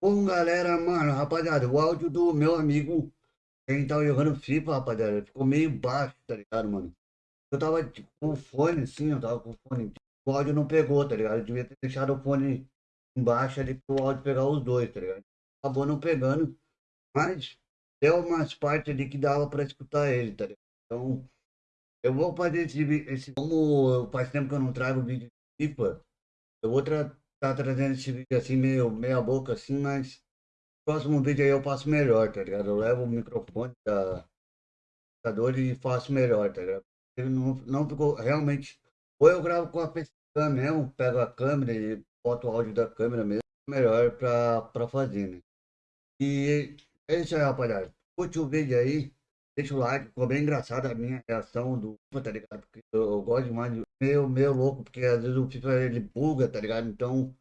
Bom, galera, mano, rapaziada, o áudio do meu amigo, quem tava jogando FIFA, rapaziada, ficou meio baixo, tá ligado, mano? Eu tava tipo, com o fone, assim, eu tava com o fone, o áudio não pegou, tá ligado? Eu devia ter deixado o fone embaixo ali pro áudio pegar os dois, tá ligado? Acabou não pegando, mas deu umas partes ali que dava pra escutar ele, tá ligado? Então, eu vou fazer esse, esse como faz tempo que eu não trago vídeo de FIFA, eu vou tra tá trazendo esse vídeo assim, meio meia boca assim, mas próximo vídeo aí eu faço melhor, tá ligado? Eu levo o microfone da computador e faço melhor, tá ligado? Ele não, não ficou realmente. Ou eu gravo com a facecam mesmo, pego a câmera e boto o áudio da câmera mesmo, melhor pra, pra fazer, né? E é isso aí, rapaziada. Curte o vídeo aí, deixa o like, ficou bem engraçada a minha reação do FIFA, tá ligado? Porque eu, eu gosto demais de meio, meio louco, porque às vezes o FIFA ele buga, tá ligado? Então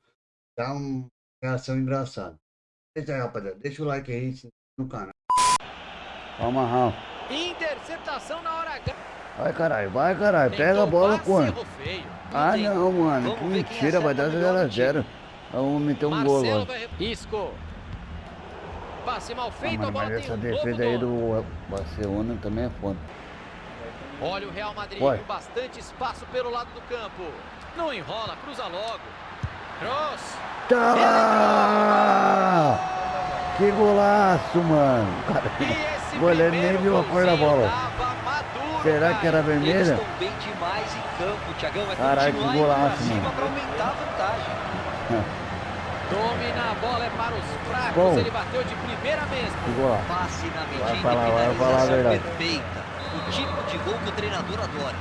dá uma reação engraçada. É isso aí, rapaziada. Deixa o like aí no canal. Vamos amarrar. Interceptação na hora H. Vai caralho, vai caralho, pega a bola quando? Ah não, mano, que mentira, vai dar 0x0. Vamos meter um gol agora. Isco. Passe mal feito, ah, a bola mas tem essa um defesa aí do Barcelona também é foda. Olha o Real Madrid com bastante espaço pelo lado do campo. Não enrola, cruza logo. Cross. Tá! Que golaço, mano. O goleiro nem viu a cor da bola. maduro, Será que era vermelha? campo, Thiagão. Caralho, que golaço, mano. pra aumentar a vantagem. Domina a bola, é para os fracos. Bom. Ele bateu de primeira mesmo. Golaço. Passe na medida falar, e vai falar a finalização perfeita. O tipo de gol que o treinador adora.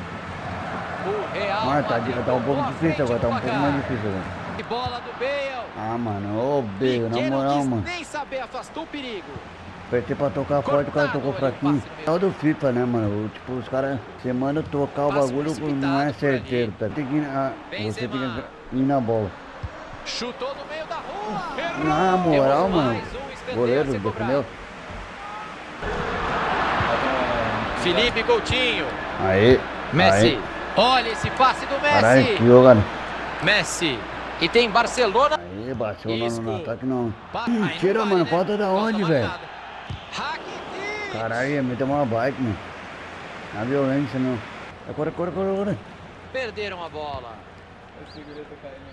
O Real Mano, tá, tá um pouco a difícil agora, tá um pouco mais difícil agora. E bola do Bale. Ah, mano, ô Bale, na Piquet não moral, mano. nem saber, afastou o perigo. Apertei pra tocar forte, o cara tocou fraquinho. É o do FIFA, né, mano? Tipo, os caras, você manda tocar o bagulho, não é certeiro, tá? Tem que ir, na- você tem que ir na bola. Chutou no meio da rua. Errou. Na moral, mano, goleiro defendeu. Felipe Coutinho. Aí, Messi. aí. Olha esse passe do Messi. Caralho, que jogada. Messi. E tem Barcelona. Aí, bateu Isco. no, no ataque não. Pa- Ih, Aí Tira, não mano, né? falta da onde, velho? Caralho, ia meter uma bike, mano. Na violência, não. Agora, agora, agora, agora. Perderam a bola.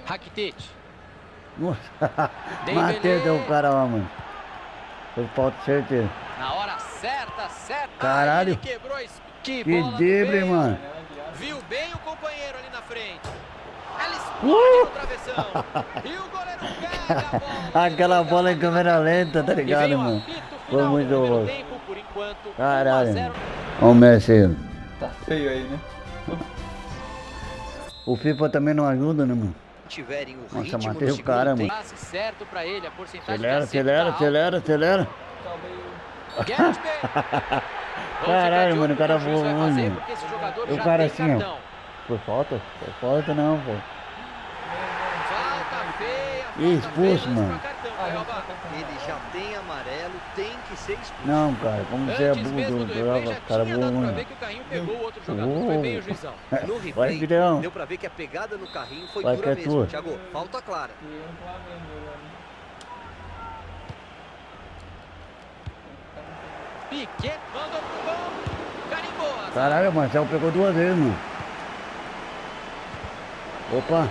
Rakitic. Matei até o cara lá, mano. Foi falta certeza. Na hora certa, certa. Caralho. Ele quebrou a Que, Que drible, mano. Viu bem o companheiro ali na frente. Ela Uh! explode no travessão. e o goleiro pega a bola. Aquela bola em câmera lenta, tá ligado, mano? Foi muito louco. tempo, por enquanto, 1 a Caralho. 0. Olha o Messi aí. Tá feio aí, né? O FIFA também não ajuda, né, mano? Tiverem o Nossa, ritmo matei o segundo cara, tempo. mano. Passe certo pra ele, a porcentagem Acelera, acelera, acelera, acelera. Caralho, mano, o cara voou, mano. o cara assim, ó. Foi falta? Foi falta não, pô. Falta feia, falta expulso, mano. Ele já tem amarelo, tem que ser expulso. Não, cara, como você é burro, o cara dado pra voou, ver que o carrinho pegou o outro jogador, foi bem o juizão. No Vai, replay, filhão. deu pra ver que a pegada no carrinho foi Vai dura que é mesmo. tua. Thiago, falta clara. Piquet mandou pro gol, carimbou. Caralho, o Marcelo pegou duas vezes, mano. Opa,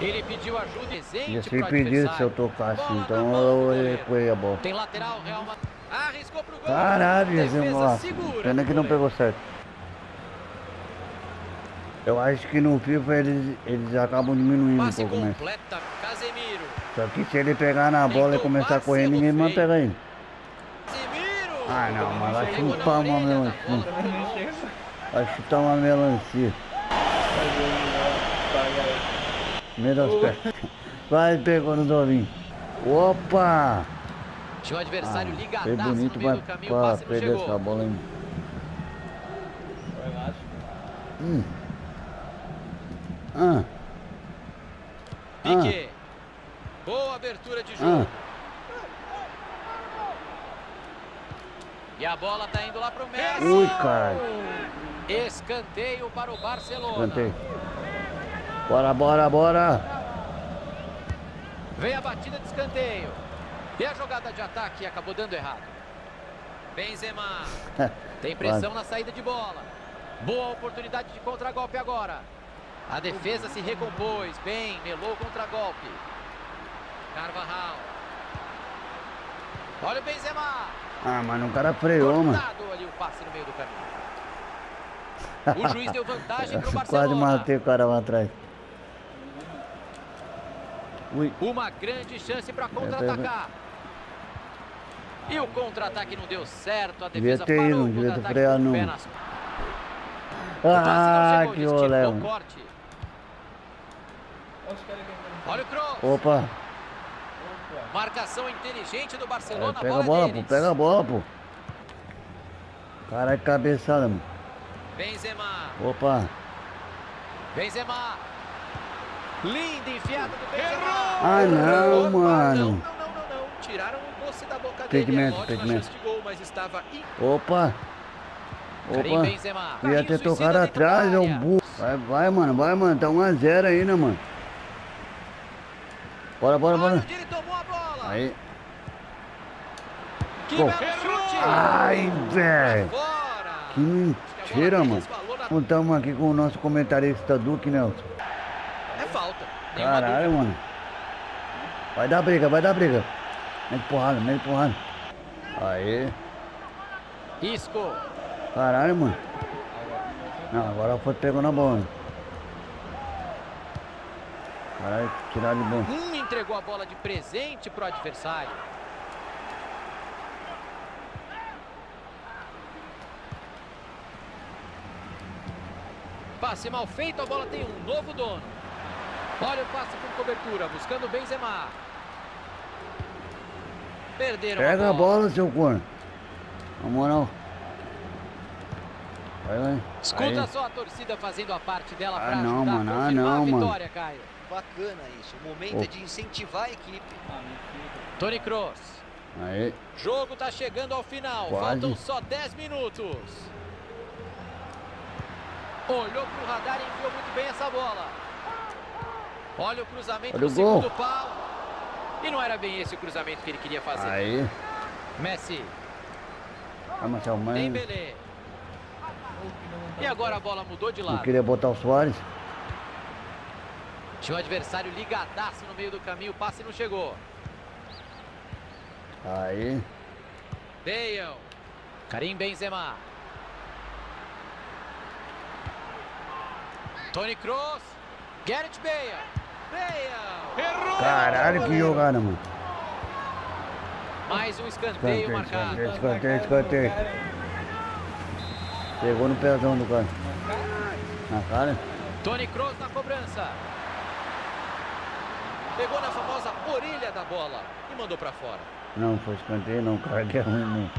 Ele pediu ajuda ser pro pedido se eu tocasse, então eu recuei a bola. Tem lateral, Real Madrid. Arriscou pro gol. Caralho, Defesa segura Pena que não pegou certo. Eu acho que no FIFA eles, eles acabam diminuindo um Passe pouco mais. completa, Casemiro. Só que se ele pegar na bola e começar a correr, ninguém mais pega ele. Casemiro. Ah não, mas vai chutar uma orelha da melancia. Vai chutar uma melancia. Meio das pernas. Vai, pegou no dovinho. Opa! Tinha o adversário Ah, ligadaço foi bonito no meio pra, do caminho, pra perder essa bola aí. Hum. Ah. Piquet. Boa abertura de Ah. jogo. E a bola tá indo lá pro Messi. Ui, caralho. Escanteio para o Barcelona. Cantei. Bora, bora, bora. Vem a batida de escanteio. E a jogada de ataque acabou dando errado. Benzema. Tem pressão na saída de bola. Boa oportunidade de contragolpe agora. A defesa se recompôs. Bem, melou contra-golpe. Carvajal. Olha o Benzema. Ah, mano, o cara freou, mano. Ali o passe no meio do caminho. O juiz deu vantagem pro Quase Barcelona. matei o cara lá atrás. Ui. Uma grande chance para contra-atacar. E o contra-ataque não deu certo. A Devia defesa ter parou ido, devia ter freado, nas- Ah, chegou, que olé. Olha o cross. Opa, Marcação inteligente do é, Barcelona. pega a bola, pô, pega a bola, pô. Caralho, cabeçada, mano. Benzema. Opa. Benzema. Lindo enfiado do Benzema. Ah, não, Opa, mano. Não, não, não, não, não. Tiraram o doce da boca Impedimento, dele. É impedimento. chance de gol, mas estava in... Opa. Opa. Ia ter tocado atrás, é um burro. Vai, vai, mano, vai, mano. Tá 1x0 ainda, mano. Bora, bora, bora. onde ele tomou a bola. Aí. Que Pô. belo chute. Ai, velho. Que mentira, mano. Estamos aqui com o nosso comentarista Duque Nelson. Caralho, mano. Vai dar briga, vai dar briga. Mete porrada, mete porrada. Aí. dúvida. Isco. Caralho, mano. Não, agora foi pegou na bola. Caralho, tirar de bom. Hum, entregou a bola de presente pro adversário. Passe mal feito, a bola tem um novo dono. Olha o passe com cobertura, buscando o Benzema. Perderam Pega a a bola. bola, seu corno. Na moral. Vai, vai. Escuta Aí. só a torcida fazendo a parte dela Ah, para não, ajudar mano, a ah, confirmar não, a mano. vitória, Caio. Bacana isso. O momento Pô. é de incentivar a equipe. Tony Kroos. Aí. Jogo tá chegando ao final. Quase. Faltam só 10 minutos. Olhou pro radar e enviou muito bem essa bola. Olha o cruzamento Olha do o gol. segundo pau. E não era bem esse o cruzamento que ele queria fazer. Aí. Messi, Vai, Marcelo, mãe. Dembélé. E agora a bola mudou de Não lado. queria botar o Soares. Tinha um adversário ligadaço no meio do caminho. O passe não chegou. Aí. Dale. Karim Benzema. Tony Kroos. Gareth Bale. Caralho, que jogada, mano. Mais um escanteio Escanteio, marcado. escanteio, escanteio, escanteio. Pegou no pezão do cara. Na cara. Tony Kroos na cobrança. Pegou na famosa orelha da bola e mandou pra fora. Não, foi escanteio não, cara, que é ruim não.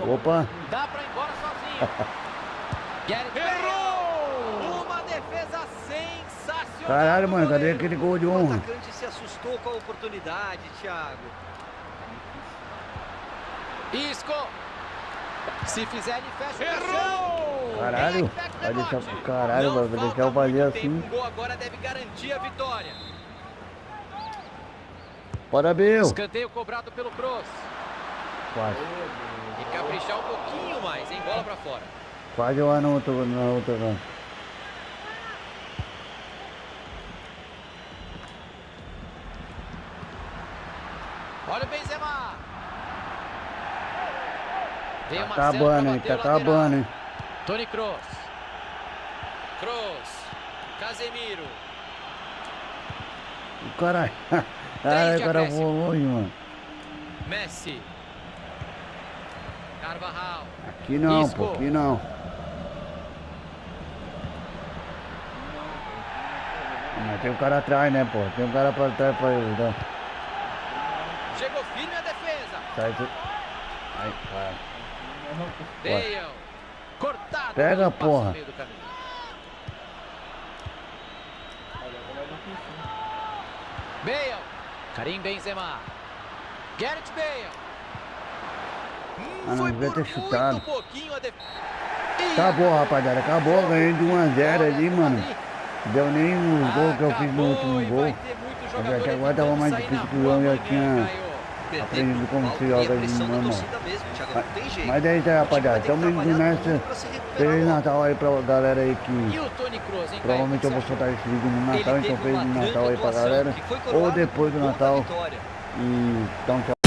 Opa, Dá pra Bale. Uma defesa sensacional. caralho, mano, cadê aquele gol de O honra? atacante se assustou com a oportunidade, Thiago. Isco. Se fizer, ele fecha o Errou! Caralho, vai deixar pro caralho, vai deixar eu fazer assim. O gol agora deve garantir a vitória. Bora, Bill. Escanteio cobrado pelo Kroos. Quase, E caprichar um pouquinho mais, hein? Bola pra fora. quase lá na outra, na outra canto. Olha o Benzema. Veio Tá acabando, hein, tá acabando, hein. Tony Kroos. Kroos. Casemiro. O caralho. O cara acréscimo. voou longe, mano. Messi. Carvajal. Aqui não, Isco. pô, aqui não. Mas tem um cara atrás, né, pô? Tem um cara pra trás pra ajudar. Chegou firme a defesa. Sai tu... Ai, cara. Dale. Cortado. Pega, porra. Bale. Karim Benzema. Gareth Bale. Ah, não, devia ter chutado. Acabou, rapaziada. Acabou. Ganhei de 1 a 0 ali, mano. Deu nem os gols que eu fiz no último gol. Mas até agora tava mais difícil que o João já tinha aprendido como se joga de normal. Mas é isso aí, rapaziada. Tamo indo nessa. Feliz Natal aí pra galera aí que E provavelmente eu vou soltar esse vídeo no Natal, então feliz Natal aí pra galera. Ou depois do Natal. E então tchau.